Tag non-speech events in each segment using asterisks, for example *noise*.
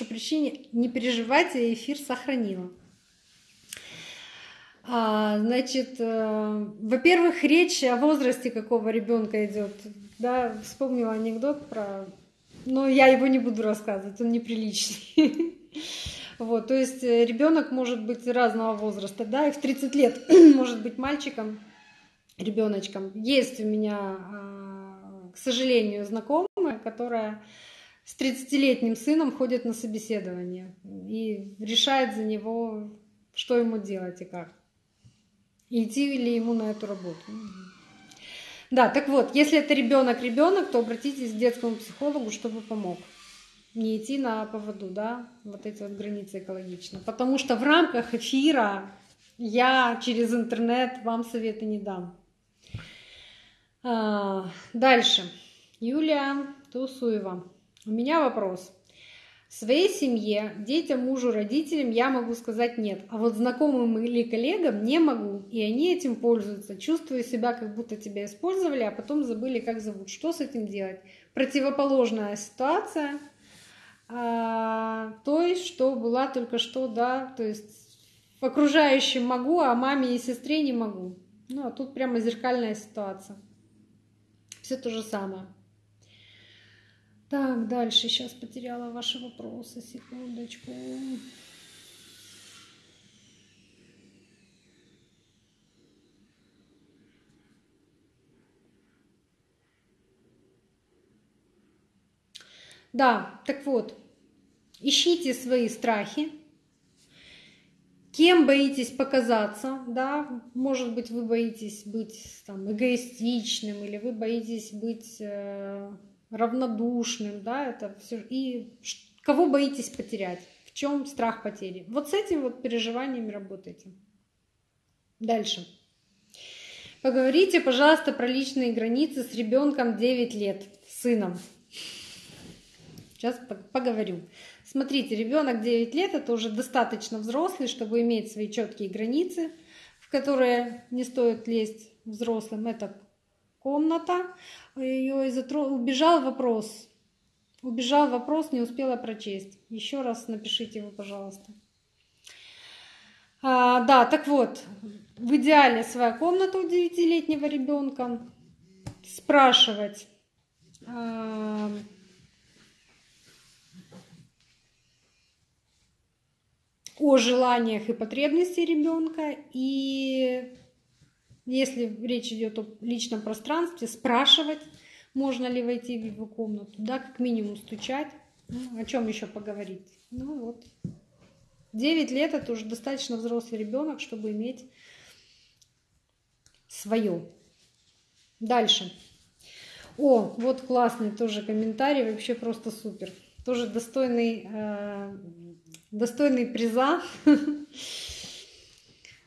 причине не переживайте, я эфир сохранила. А, значит, э, во-первых, речь о возрасте какого ребенка идет. Да, вспомнила анекдот про... Но я его не буду рассказывать, он неприличный. *laughs* Вот, то есть э, ребенок может быть разного возраста, да, и в 30 лет *clears throat* может быть мальчиком, ребеночком. Есть у меня, а, к сожалению, знакомая, которая с 30-летним сыном ходит на собеседование и решает за него, что ему делать и как идти ли ему на эту работу. Да, так вот, если это ребенок ребенок, то обратитесь к детскому психологу, чтобы помог. Не идти на поводу, да, вот эти вот границы экологично. Потому что в рамках эфира я через интернет вам советы не дам. А, дальше. Юлия Тусуева. У меня вопрос. Своей семье, детям, мужу, родителям я могу сказать нет, а вот знакомым или коллегам не могу, и они этим пользуются. Чувствую себя, как будто тебя использовали, а потом забыли, как зовут. Что с этим делать? Противоположная ситуация а, той, что была только что, да, то есть окружающим могу, а маме и сестре не могу. Ну, а тут прямо зеркальная ситуация. Все то же самое. Так, дальше. Сейчас потеряла ваши вопросы. Секундочку. Да, так вот, ищите свои страхи, кем боитесь показаться, да, может быть, вы боитесь быть там эгоистичным, или вы боитесь быть э, равнодушным, да, это все. И кого боитесь потерять? В чем страх потери? Вот с этим вот переживаниями работайте. Дальше. Поговорите, пожалуйста, про личные границы с ребенком 9 лет, сыном. Сейчас поговорю. Смотрите, ребенок 9 лет это уже достаточно взрослый, чтобы иметь свои четкие границы, в которые не стоит лезть взрослым. Это комната, ее затро... убежал вопрос. Убежал вопрос, не успела прочесть. Еще раз напишите его, пожалуйста. А, да, так вот, в идеале своя комната у 9-летнего ребенка. Спрашивать. А, о желаниях и потребностях ребенка и если речь идет о личном пространстве, спрашивать, можно ли войти в его комнату, да, как минимум стучать. Ну, о чем еще поговорить? Ну вот. 9 лет это уже достаточно взрослый ребенок, чтобы иметь свое. Дальше. О, вот классный тоже комментарий, вообще просто супер. Тоже достойный, э, достойный приза. *laughs*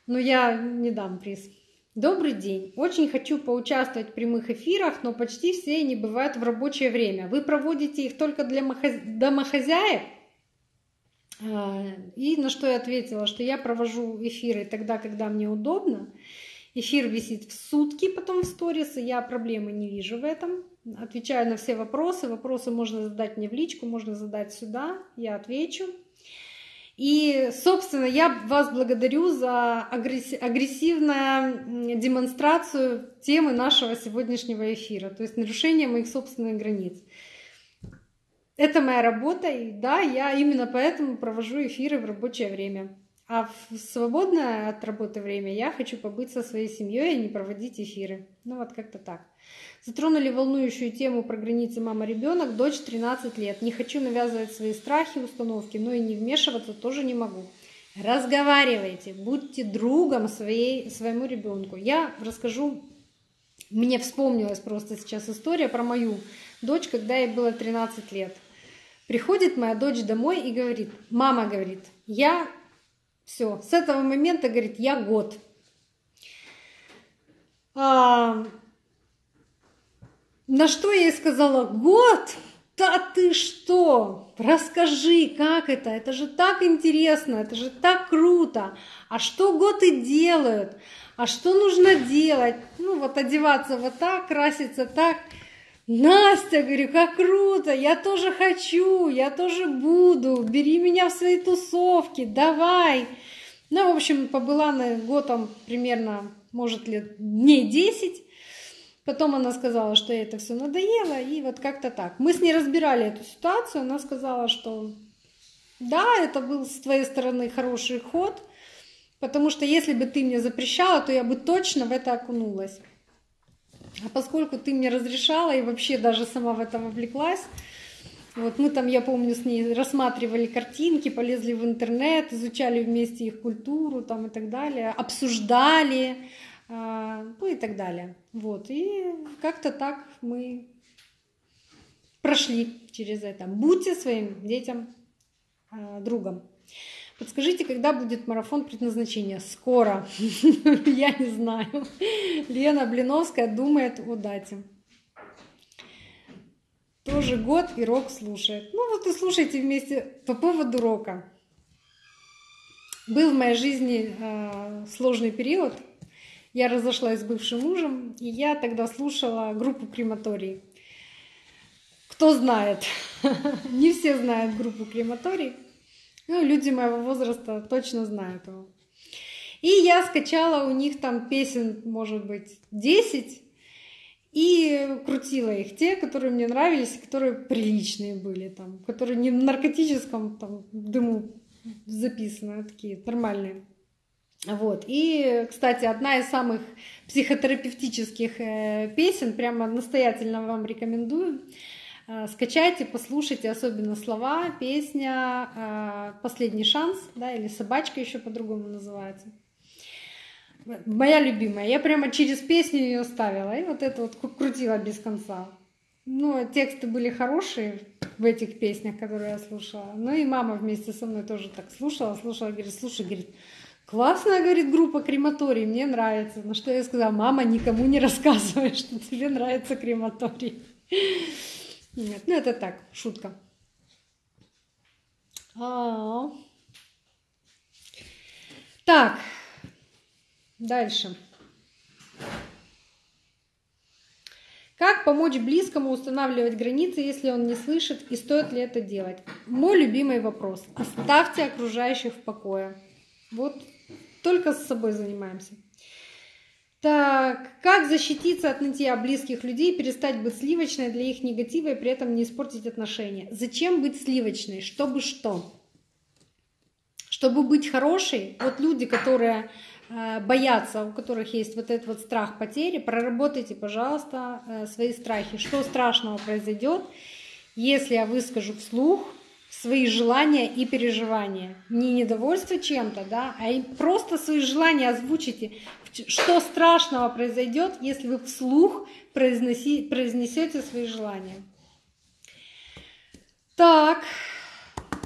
Но я не дам приз. Добрый день. Очень хочу поучаствовать в прямых эфирах, но почти все они бывают в рабочее время. Вы проводите их только для домохозяек? А, и на что я ответила, что я провожу эфиры тогда, когда мне удобно. Эфир висит в сутки, потом в сторис, и я проблемы не вижу в этом. Отвечаю на все вопросы. Вопросы можно задать мне в личку, можно задать сюда, я отвечу. И, собственно, я вас благодарю за агрессивную демонстрацию темы нашего сегодняшнего эфира, то есть нарушение моих собственных границ. Это моя работа, и да, я именно поэтому провожу эфиры в рабочее время. А в свободное от работы время я хочу побыть со своей семьей и не проводить эфиры. Ну вот как-то так. Затронули волнующую тему про границы мама-ребенок, дочь 13 лет. Не хочу навязывать свои страхи, установки, но и не вмешиваться тоже не могу. Разговаривайте, будьте другом своей, своему ребенку. Я расскажу, мне вспомнилась просто сейчас история про мою дочь, когда ей было 13 лет. Приходит моя дочь домой и говорит, мама говорит, я все, с этого момента, говорит, я год. А, на что я ей сказала, год? Да ты что? Расскажи, как это? Это же так интересно, это же так круто. А что готы делают? А что нужно делать? Ну вот одеваться вот так, краситься так. Настя, говорю, как круто, я тоже хочу, я тоже буду, бери меня в свои тусовки, давай. Ну, в общем, побыла на год там примерно, может, лет дней 10. Потом она сказала, что ей это все надоело, и вот как-то так. Мы с ней разбирали эту ситуацию, она сказала, что да, это был с твоей стороны хороший ход, потому что если бы ты мне запрещала, то я бы точно в это окунулась. А поскольку ты мне разрешала и вообще даже сама в это вовлеклась, вот мы там, я помню, с ней рассматривали картинки, полезли в интернет, изучали вместе их культуру там и так далее, обсуждали, э, ну и так далее. Вот, и как-то так мы прошли через это. Будьте своим детям э, другом. Подскажите, когда будет марафон предназначения? Скоро. *laughs* Я не знаю. Лена Блиновская думает о дате. Тоже год и рок слушает. Ну вот и слушайте вместе по поводу рока. Был в моей жизни э, сложный период. Я разошлась с бывшим мужем, и я тогда слушала группу Крематорий. Кто знает? *laughs* Не все знают группу Крематорий. Ну, люди моего возраста точно знают его. И я скачала у них там песен, может быть, 10, и крутила их. Те, которые мне нравились, которые приличные были, там, которые не в наркотическом там, дыму записаны, а такие нормальные. Вот. И, кстати, одна из самых психотерапевтических э, песен, прямо настоятельно вам рекомендую. Э, скачайте, послушайте, особенно слова, песня э, «Последний шанс», да, или «Собачка» еще по-другому называется. Моя любимая. Я прямо через песню ее ставила, и вот это вот крутила без конца. Ну, тексты были хорошие в этих песнях, которые я слушала. Ну и мама вместе со мной тоже так слушала, слушала, говорит, слушай, говорит, классная, говорит, группа крематорий, мне нравится. На что я сказала, мама, никому не рассказывай, *laughs* что тебе нравится крематорий. Нет, ну это так, шутка. А -а -а. Так, дальше. Как помочь близкому устанавливать границы, если он не слышит, и стоит ли это делать? Мой любимый вопрос. Оставьте окружающих в покое. Вот только с собой занимаемся. Так, как защититься от нытья близких людей, перестать быть сливочной для их негатива и при этом не испортить отношения? Зачем быть сливочной? Чтобы что? Чтобы быть хорошей, вот люди, которые э, боятся, у которых есть вот этот вот страх потери, проработайте, пожалуйста, э, свои страхи. Что страшного произойдет, если я выскажу вслух свои желания и переживания. Не недовольство чем-то, да, а просто свои желания озвучите. Что страшного произойдет, если вы вслух произнесете свои желания. Так,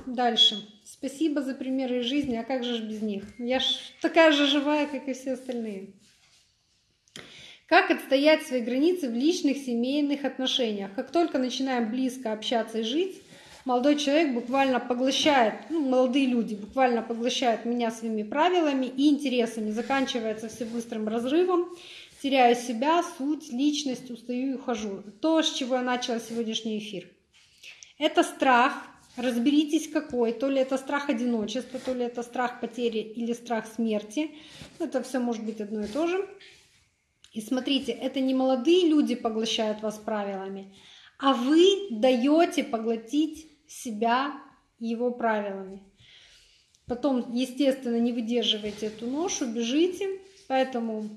дальше. Спасибо за примеры из жизни, а как же ж без них? Я ж такая же живая, как и все остальные. Как отстоять свои границы в личных семейных отношениях? Как только начинаем близко общаться и жить, молодой человек буквально поглощает, ну, молодые люди буквально поглощают меня своими правилами и интересами. Заканчивается все быстрым разрывом, теряю себя, суть, личность, устаю и ухожу. То, с чего я начала сегодняшний эфир. Это страх, разберитесь какой, то ли это страх одиночества, то ли это страх потери или страх смерти. Это все может быть одно и то же. И смотрите, это не молодые люди поглощают вас правилами, а вы даете поглотить себя его правилами. Потом, естественно, не выдерживаете эту ношу, бежите. Поэтому,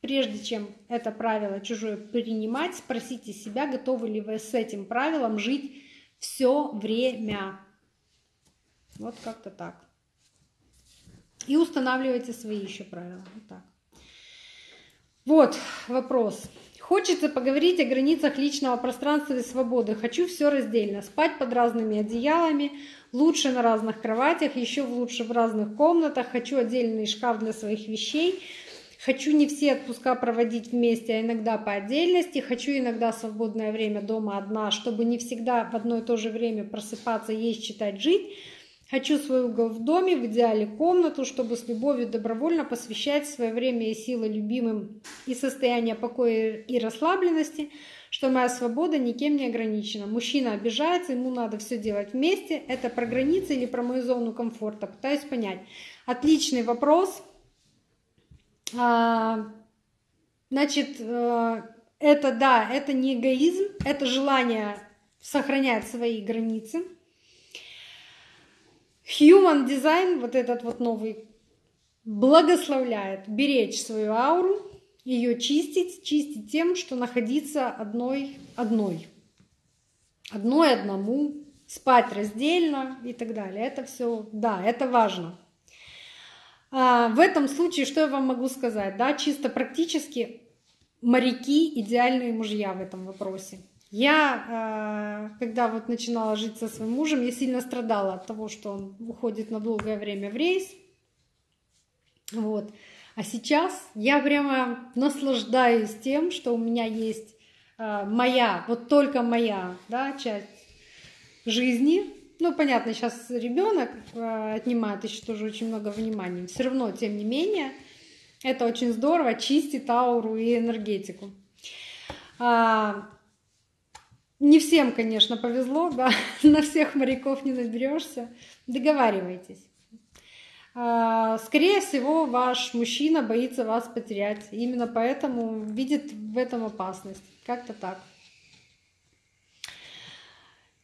прежде чем это правило чужое принимать, спросите себя, готовы ли вы с этим правилом жить все время. Вот как-то так. И устанавливайте свои еще правила. Вот так. Вот вопрос. Хочется поговорить о границах личного пространства и свободы. Хочу все раздельно. Спать под разными одеялами, лучше на разных кроватях, еще лучше в разных комнатах. Хочу отдельный шкаф для своих вещей. Хочу не все отпуска проводить вместе, а иногда по отдельности. Хочу иногда свободное время дома одна, чтобы не всегда в одно и то же время просыпаться, есть, читать, жить. Хочу свой угол в доме, в идеале комнату, чтобы с любовью добровольно посвящать свое время и силы любимым и состояние покоя и расслабленности, что моя свобода никем не ограничена. Мужчина обижается, ему надо все делать вместе. Это про границы или про мою зону комфорта? Пытаюсь понять. Отличный вопрос. А, значит, э, это да, это не эгоизм, это желание сохранять свои границы. Human Design, вот этот вот новый, благословляет беречь свою ауру, ее чистить, чистить тем, что находиться одной, одной. Одной одному, спать раздельно и так далее. Это все, да, это важно. А, в этом случае, что я вам могу сказать? Да, чисто практически моряки идеальные мужья в этом вопросе. Я, а, когда вот начинала жить со своим мужем, я сильно страдала от того, что он уходит на долгое время в рейс. Вот. А сейчас я прямо наслаждаюсь тем, что у меня есть э, моя, вот только моя да, часть жизни. Ну, понятно, сейчас ребенок э, отнимает еще тоже очень много внимания. Все равно, тем не менее, это очень здорово, чистит ауру и энергетику. А, не всем, конечно, повезло, да, *laughs* на всех моряков не наберешься. Договаривайтесь. А, скорее всего, ваш мужчина боится вас потерять. Именно поэтому видит в этом опасность. Как-то так.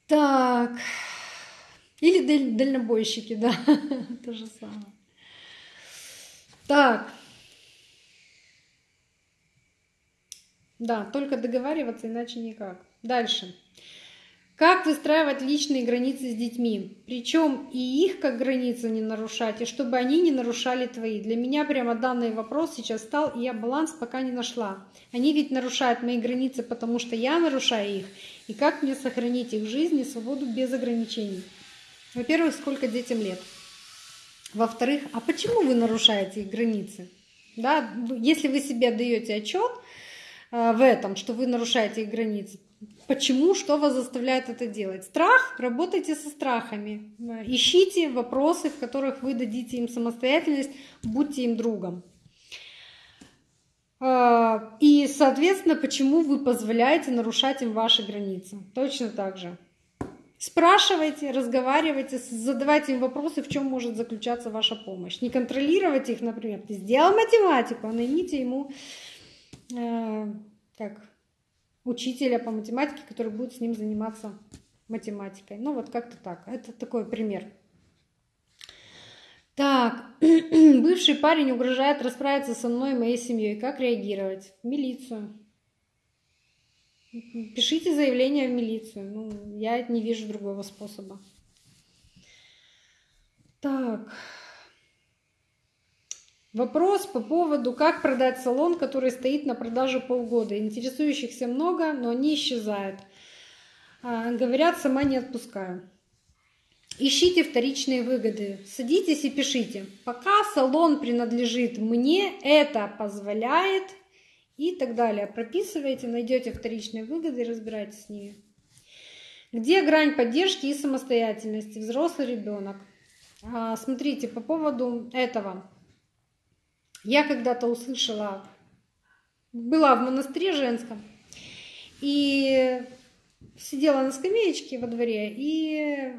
Так. Или дальнобойщики, да. *laughs* То же самое. Так. Да, только договариваться, иначе никак. Дальше. Как выстраивать личные границы с детьми? Причем и их как границу не нарушать, и чтобы они не нарушали твои. Для меня прямо данный вопрос сейчас стал, и я баланс пока не нашла. Они ведь нарушают мои границы, потому что я нарушаю их. И как мне сохранить их жизнь и свободу без ограничений? Во-первых, сколько детям лет? Во-вторых, а почему вы нарушаете их границы? Да, если вы себе даете отчет э, в этом, что вы нарушаете их границы, Почему? Что вас заставляет это делать? Страх? Работайте со страхами. Ищите вопросы, в которых вы дадите им самостоятельность, будьте им другом. А, и, соответственно, почему вы позволяете нарушать им ваши границы? Точно так же. Спрашивайте, разговаривайте, задавайте им вопросы, в чем может заключаться ваша помощь. Не контролируйте их, например. Ты сделал математику, а наймите ему э, как учителя по математике, который будет с ним заниматься математикой. Ну вот как-то так. Это такой пример. Так, *clears throat* бывший парень угрожает расправиться со мной и моей семьей. Как реагировать? В милицию. Пишите заявление в милицию. Ну, я не вижу другого способа. Так. Вопрос по поводу, как продать салон, который стоит на продаже полгода. Интересующихся много, но они исчезают. А, говорят, сама не отпускаю. Ищите вторичные выгоды. Садитесь и пишите. Пока салон принадлежит мне, это позволяет и так далее. Прописывайте, найдете вторичные выгоды и разбирайтесь с ними. Где грань поддержки и самостоятельности? Взрослый ребенок. А, смотрите, по поводу этого. Я когда-то услышала, была в монастыре женском, и сидела на скамеечке во дворе, и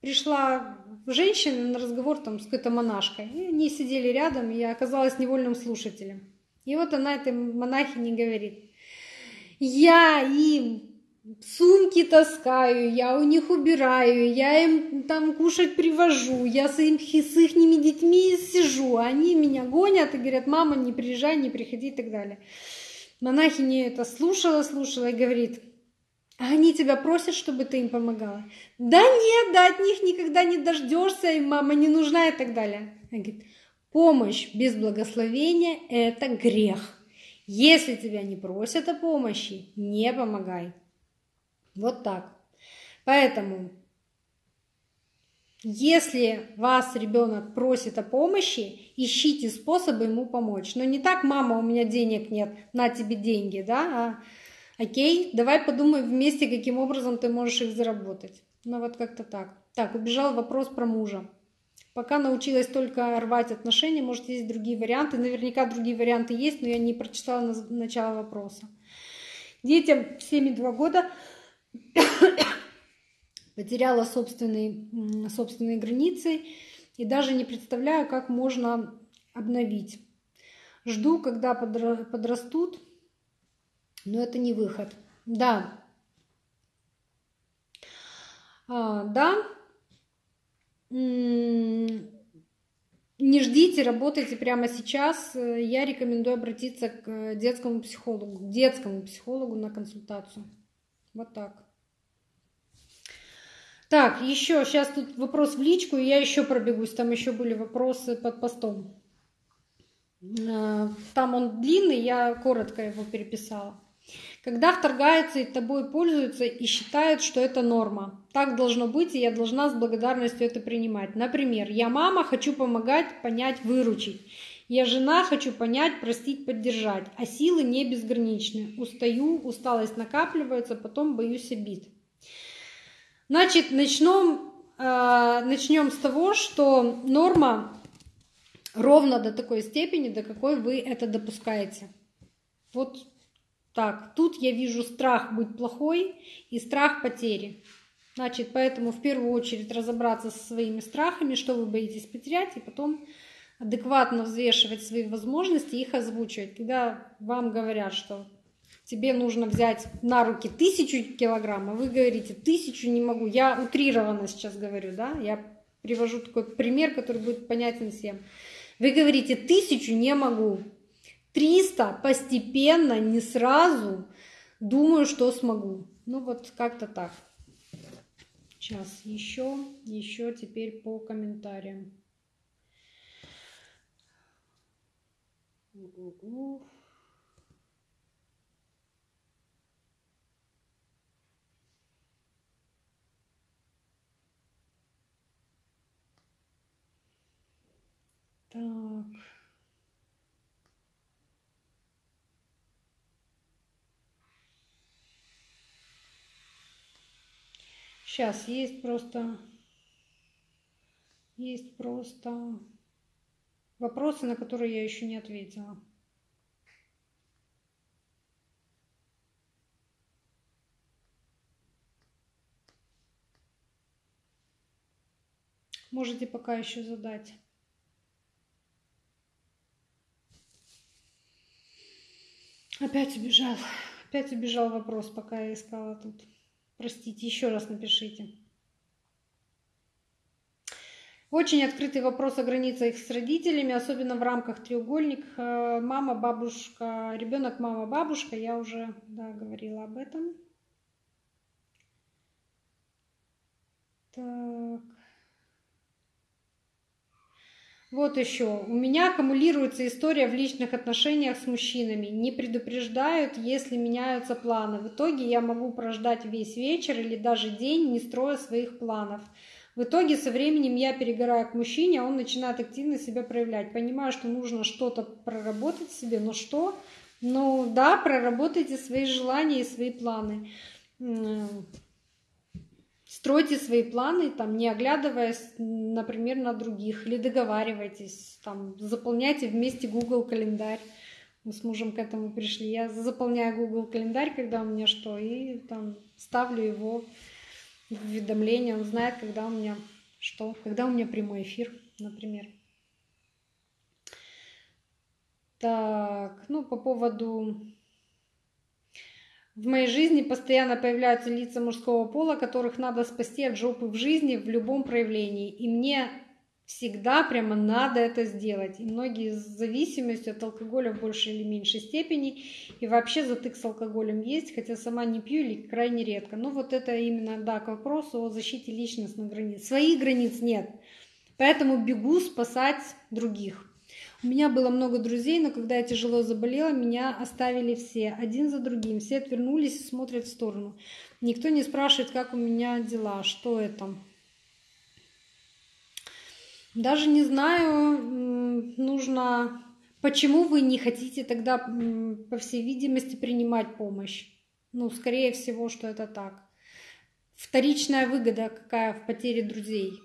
пришла женщина на разговор там с какой-то монашкой. И они сидели рядом, и я оказалась невольным слушателем. И вот она этой монахине говорит, я им сумки таскаю, я у них убираю, я им там кушать привожу, я с, им, с их детьми сижу, они меня гонят и говорят, мама, не приезжай, не приходи и так далее. Монахиня это слушала, слушала и говорит, а они тебя просят, чтобы ты им помогала? Да нет, да от них никогда не дождешься, им мама не нужна и так далее. Она говорит, помощь без благословения – это грех. Если тебя не просят о помощи, не помогай. Вот так. Поэтому, если вас ребенок просит о помощи, ищите способы ему помочь. Но не так, мама, у меня денег нет, на тебе деньги, да, а окей, давай подумаем вместе, каким образом ты можешь их заработать. Ну вот как-то так. Так, убежал вопрос про мужа. Пока научилась только рвать отношения, может, есть другие варианты. Наверняка другие варианты есть, но я не прочитала начало вопроса. Детям 7,2 года потеряла собственные, собственные границы и даже не представляю, как можно обновить. Жду, когда подрастут, но это не выход. Да. А, да. Не ждите, работайте прямо сейчас. Я рекомендую обратиться к детскому психологу, к детскому психологу на консультацию. Вот так. Так, еще, сейчас тут вопрос в личку, и я еще пробегусь, там еще были вопросы под постом. А, там он длинный, я коротко его переписала. Когда вторгается и тобой пользуются и считают, что это норма. Так должно быть, и я должна с благодарностью это принимать. Например, я мама, хочу помогать, понять, выручить. Я жена, хочу понять, простить, поддержать. А силы не безграничны. Устаю, усталость накапливается, потом боюсь обид. Значит, начнем, э, начнем с того, что норма ровно до такой степени, до какой вы это допускаете. Вот так, тут я вижу страх быть плохой и страх потери. Значит, поэтому в первую очередь разобраться со своими страхами, что вы боитесь потерять, и потом адекватно взвешивать свои возможности и их озвучивать. Когда вам говорят, что тебе нужно взять на руки тысячу килограмм, а вы говорите, тысячу не могу. Я утрированно сейчас говорю, да, я привожу такой пример, который будет понятен всем. Вы говорите, тысячу не могу, 300 постепенно, не сразу, думаю, что смогу. Ну вот как-то так. Сейчас еще, еще теперь по комментариям. Uh-uh. Так. Сейчас есть просто есть просто вопросы, на которые я еще не ответила. Можете пока еще задать. Опять убежал. Опять убежал вопрос, пока я искала тут. Простите, еще раз напишите. Очень открытый вопрос о границах с родителями, особенно в рамках треугольник. Э, мама, бабушка, ребенок, мама, бабушка. Я уже да, говорила об этом. Так. Вот еще. У меня аккумулируется история в личных отношениях с мужчинами. Не предупреждают, если меняются планы. В итоге я могу прождать весь вечер или даже день, не строя своих планов. В итоге со временем я перегораю к мужчине, а он начинает активно себя проявлять. Понимаю, что нужно что-то проработать себе, но что? Ну да, проработайте свои желания и свои планы стройте свои планы, там, не оглядываясь, например, на других, или договаривайтесь, там, заполняйте вместе Google календарь. Мы с мужем к этому пришли. Я заполняю Google календарь, когда у меня что, и там ставлю его в уведомление. Он знает, когда у меня что, когда у меня прямой эфир, например. Так, ну, по поводу в моей жизни постоянно появляются лица мужского пола, которых надо спасти от жопы в жизни в любом проявлении. И мне всегда прямо надо это сделать. И многие с зависимостью от алкоголя в большей или меньшей степени. И вообще затык с алкоголем есть, хотя сама не пью или крайне редко. Но вот это именно, да, к вопросу о защите личностных границ. Своих границ нет. Поэтому бегу спасать других. У меня было много друзей, но когда я тяжело заболела, меня оставили все, один за другим. Все отвернулись и смотрят в сторону. Никто не спрашивает, как у меня дела, что это. Даже не знаю, нужно... Почему вы не хотите тогда, по всей видимости, принимать помощь? Ну, скорее всего, что это так. вторичная выгода какая в потере друзей.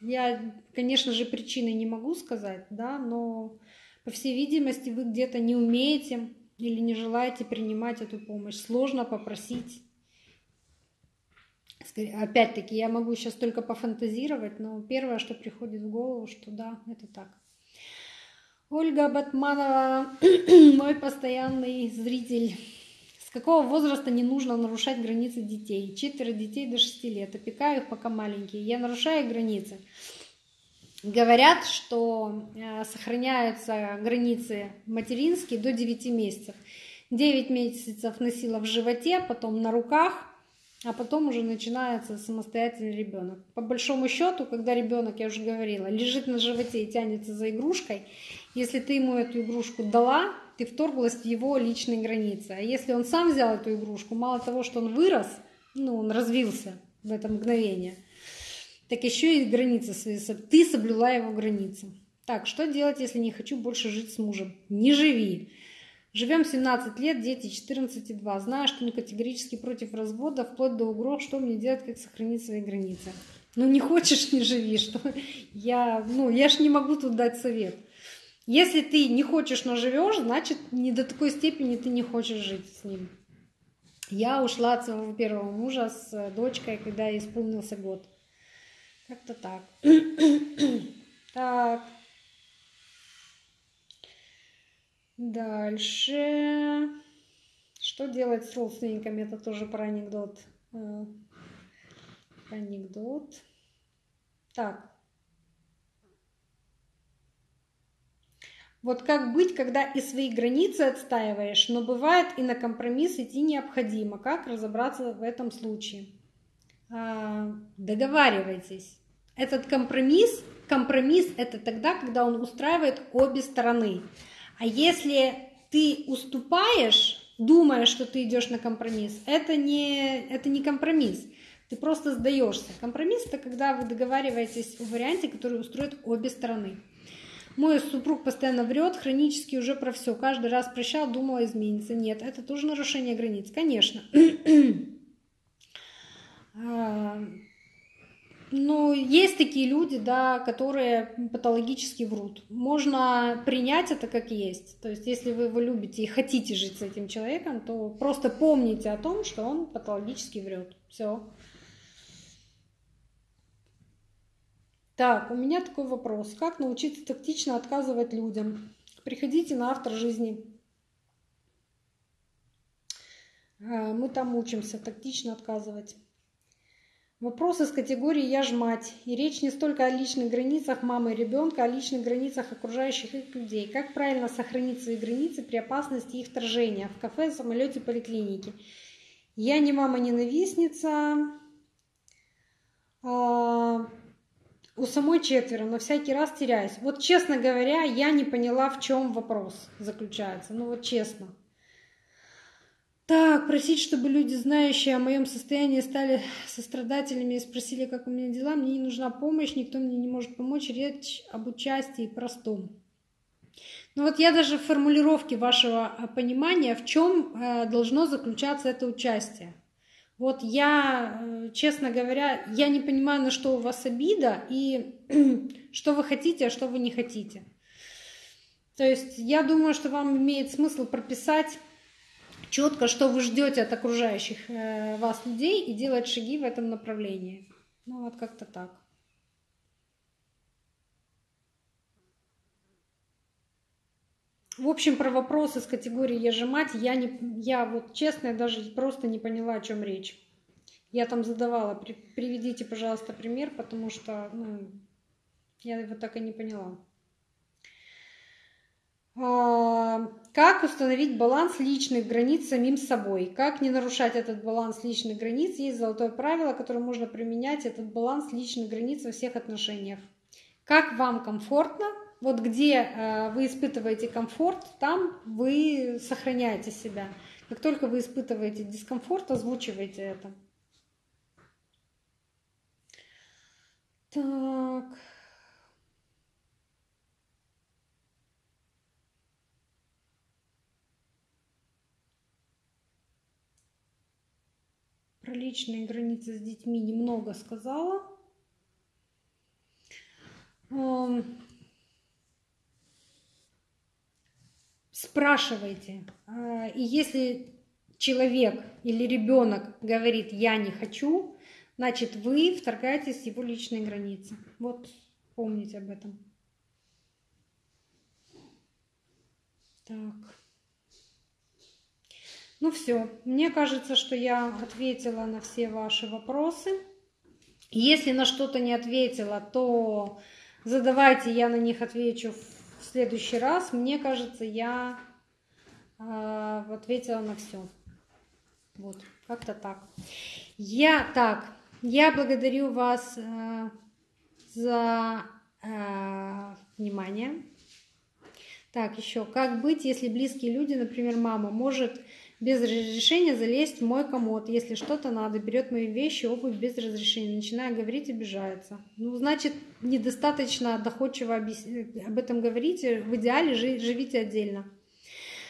Я, конечно же, причины не могу сказать, да, но по всей видимости вы где-то не умеете или не желаете принимать эту помощь. Сложно попросить. Опять-таки, я могу сейчас только пофантазировать, но первое, что приходит в голову, что да, это так. Ольга Батманова, *clears throat* мой постоянный зритель. Какого возраста не нужно нарушать границы детей? Четверо детей до 6 лет. Опекаю их, пока маленькие. Я нарушаю границы. Говорят, что э, сохраняются границы материнские до 9 месяцев. 9 месяцев носила в животе, потом на руках, а потом уже начинается самостоятельный ребенок. По большому счету, когда ребенок, я уже говорила, лежит на животе и тянется за игрушкой, если ты ему эту игрушку дала, ты вторглась в его личные границы. А если он сам взял эту игрушку, мало того, что он вырос, ну, он развился в это мгновение, так еще и границы свои. Ты соблюла его границы. Так, что делать, если не хочу больше жить с мужем? Не живи. Живем 17 лет, дети 14 и 2. Знаю, что он категорически против развода, вплоть до угроз, что мне делать, как сохранить свои границы. Ну, не хочешь, не живи. Что? Я, ну, я ж не могу тут дать совет. Если ты не хочешь, но живешь, значит, не до такой степени ты не хочешь жить с ним. Я ушла от своего первого мужа с дочкой, когда исполнился год. Как-то так. *clears throat* так. Дальше. Что делать с родственниками? Это тоже про анекдот. Э, анекдот. Так. Вот как быть, когда и свои границы отстаиваешь, но бывает и на компромисс идти необходимо. Как разобраться в этом случае? А, договаривайтесь. Этот компромисс, компромисс это тогда, когда он устраивает обе стороны. А если ты уступаешь, думая, что ты идешь на компромисс, это не, это не компромисс. Ты просто сдаешься. Компромисс это когда вы договариваетесь о варианте, который устроит обе стороны. Мой супруг постоянно врет, хронически уже про все. Каждый раз прощал, думала измениться. Нет, это тоже нарушение границ, конечно. *clears throat* А, ну, есть такие люди, да, которые патологически врут. Можно принять это как есть. То есть, если вы его любите и хотите жить с этим человеком, то просто помните о том, что он патологически врет. Все. Так, у меня такой вопрос. Как научиться тактично отказывать людям? Приходите на автор жизни. А, мы там учимся тактично отказывать. Вопрос из категории «я ж мать». И речь не столько о личных границах мамы и ребенка, а о личных границах окружающих их людей. Как правильно сохранить свои границы при опасности их вторжения в кафе, самолете, поликлинике? Я не мама-ненавистница. А, у самой четверо, но всякий раз теряюсь. Вот честно говоря, я не поняла, в чем вопрос заключается. Ну вот честно. Так, просить, чтобы люди, знающие о моем состоянии, стали сострадательными и спросили, как у меня дела. Мне не нужна помощь, никто мне не может помочь. Речь об участии простом. Ну вот я даже в формулировке вашего э, понимания, в чем э, должно заключаться это участие. Вот я, э, честно говоря, я не понимаю, на что у вас обида и *clears throat* что вы хотите, а что вы не хотите. То есть я думаю, что вам имеет смысл прописать четко, что вы ждете от окружающих э, вас людей и делать шаги в этом направлении. Ну вот как-то так. В общем, про вопросы с категории «я же мать» я, не, я вот честно даже просто не поняла, о чем речь. Я там задавала, при, приведите, пожалуйста, пример, потому что ну, я его так и не поняла. А, как установить баланс личных границ самим собой? Как не нарушать этот баланс личных границ? Есть золотое правило, которое можно применять, этот баланс личных границ во всех отношениях. Как вам комфортно, вот где э, вы испытываете комфорт, там вы сохраняете себя. Как только вы испытываете дискомфорт, озвучивайте это. Так. про личные границы с детьми немного сказала. Спрашивайте. А, и если человек или ребенок говорит «я не хочу», значит, вы вторгаетесь в его личные границы. Вот помните об этом. Так. Ну все, мне кажется, что я ответила на все ваши вопросы. Если на что-то не ответила, то задавайте, я на них отвечу в следующий раз. Мне кажется, я э, ответила на все. Вот, как-то так. Я так, я благодарю вас э, за э, внимание. Так, еще, как быть, если близкие люди, например, мама, может без разрешения залезть в мой комод, если что-то надо, берет мои вещи, обувь без разрешения, начинаю говорить, обижается. Ну, значит, недостаточно доходчиво об этом говорите, в идеале живите отдельно.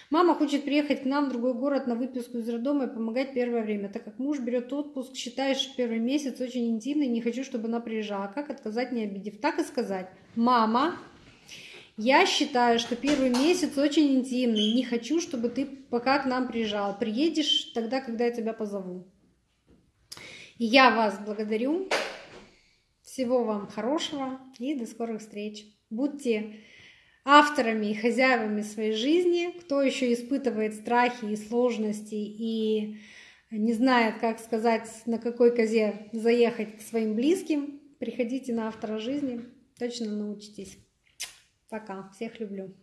Мама хочет приехать к нам в другой город на выписку из роддома и помогать первое время. Так как муж берет отпуск, считаешь первый месяц очень интимный, не хочу, чтобы она приезжала. Как отказать, не обидев? Так и сказать. Мама, я считаю, что первый месяц очень интимный. Не хочу, чтобы ты пока к нам приезжал. Приедешь тогда, когда я тебя позову. Я вас благодарю. Всего вам хорошего и до скорых встреч. Будьте авторами и хозяевами своей жизни, кто еще испытывает страхи и сложности и не знает, как сказать, на какой козе заехать к своим близким, приходите на автора жизни, точно научитесь. Пока, всех люблю.